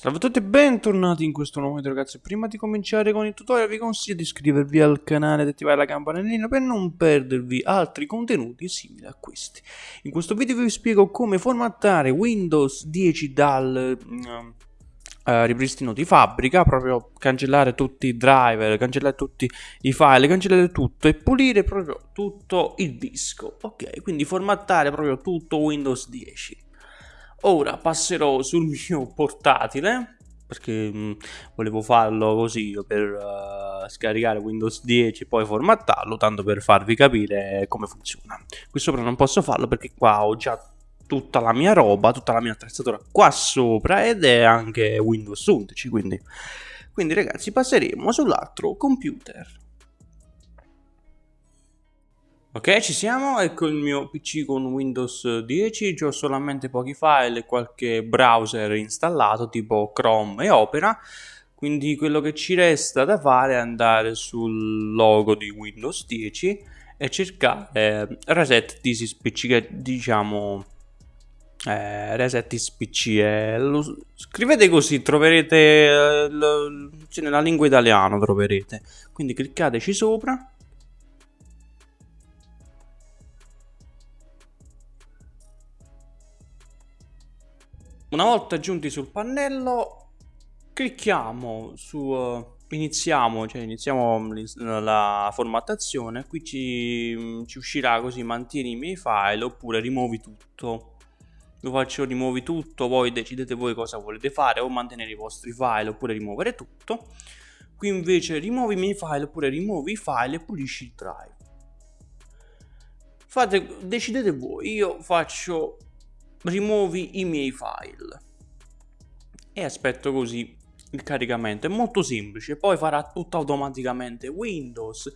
Salve a tutti e bentornati in questo nuovo video ragazzi. Prima di cominciare con il tutorial vi consiglio di iscrivervi al canale ed attivare la campanellina per non perdervi altri contenuti simili a questi. In questo video vi spiego come formattare Windows 10 dal uh, uh, ripristino di fabbrica Proprio cancellare tutti i driver, cancellare tutti i file, cancellare tutto e pulire proprio tutto il disco. Ok, quindi formattare proprio tutto Windows 10 Ora passerò sul mio portatile perché mm, volevo farlo così per uh, scaricare Windows 10 e poi formattarlo, tanto per farvi capire come funziona. Qui sopra non posso farlo perché qua ho già tutta la mia roba, tutta la mia attrezzatura qua sopra ed è anche Windows 11, quindi, quindi ragazzi passeremo sull'altro computer. Ok, ci siamo, ecco il mio PC con Windows 10, ho solamente pochi file e qualche browser installato tipo Chrome e Opera, quindi quello che ci resta da fare è andare sul logo di Windows 10 e cercare Reset This PC che diciamo eh, Reset This PC eh, lo, scrivete così troverete eh, lo, cioè nella lingua italiana troverete. Quindi cliccateci sopra Una volta giunti sul pannello, clicchiamo su uh, iniziamo, cioè iniziamo la formattazione, qui ci, ci, uscirà così mantieni i miei file oppure rimuovi tutto. Io faccio rimuovi tutto, voi decidete voi cosa volete fare o mantenere i vostri file oppure rimuovere tutto. Qui invece rimuovi i miei file oppure rimuovi i file e pulisci il drive. Fate, decidete voi, io faccio rimuovi i miei file. E aspetto così il caricamento. È molto semplice poi farà tutto automaticamente. Windows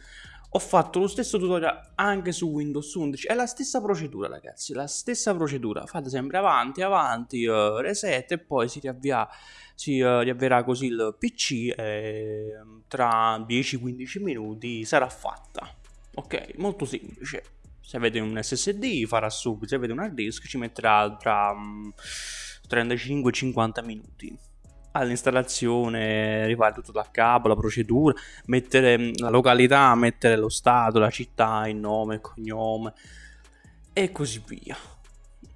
ho fatto lo stesso tutorial anche su Windows 11 è la stessa procedura ragazzi la stessa procedura. Fate sempre avanti avanti uh, reset e poi si riavvia si uh, riavverà così il pc e tra 10-15 minuti sarà fatta. Ok molto semplice se avete un SSD farà subito, se avete un hard disk ci metterà tra um, 35-50 minuti all'installazione, rifare tutto da capo, la procedura, mettere mm, la località, mettere lo stato, la città, il nome, il cognome e così via.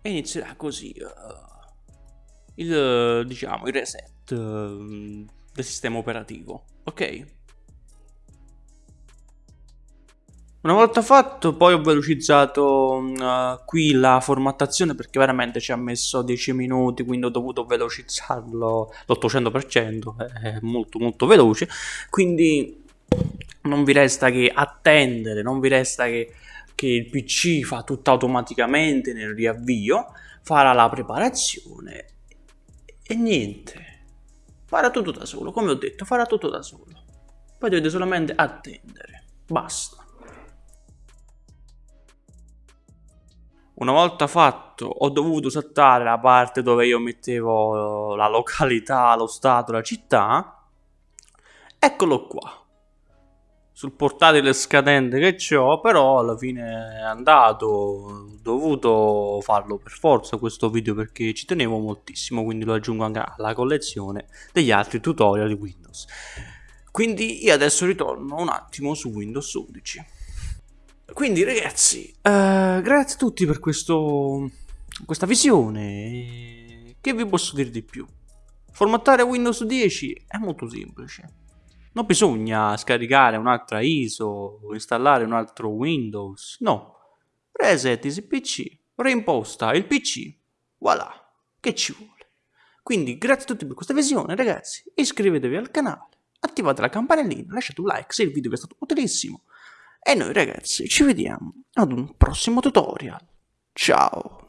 E inizierà così uh, il, diciamo, il reset uh, del sistema operativo, ok? Una volta fatto poi ho velocizzato uh, qui la formattazione perché veramente ci ha messo 10 minuti quindi ho dovuto velocizzarlo l'800% è molto molto veloce. Quindi non vi resta che attendere, non vi resta che, che il PC fa tutto automaticamente nel riavvio farà la preparazione e niente. Farà tutto da solo come ho detto farà tutto da solo. Poi dovete solamente attendere basta Una volta fatto ho dovuto saltare la parte dove io mettevo la località, lo stato, la città. Eccolo qua. Sul portatile scadente che ho, però alla fine è andato. Ho dovuto farlo per forza questo video perché ci tenevo moltissimo, quindi lo aggiungo anche alla collezione degli altri tutorial di Windows. Quindi io adesso ritorno un attimo su Windows 11. Quindi ragazzi, uh, grazie a tutti per questo, questa visione. Che vi posso dire di più? Formattare Windows 10 è molto semplice. Non bisogna scaricare un'altra ISO installare un altro Windows. No. Reset il PC, reimposta il PC. Voilà, che ci vuole. Quindi grazie a tutti per questa visione ragazzi. Iscrivetevi al canale, attivate la campanellina, lasciate un like se il video vi è stato utilissimo. E noi ragazzi ci vediamo ad un prossimo tutorial. Ciao!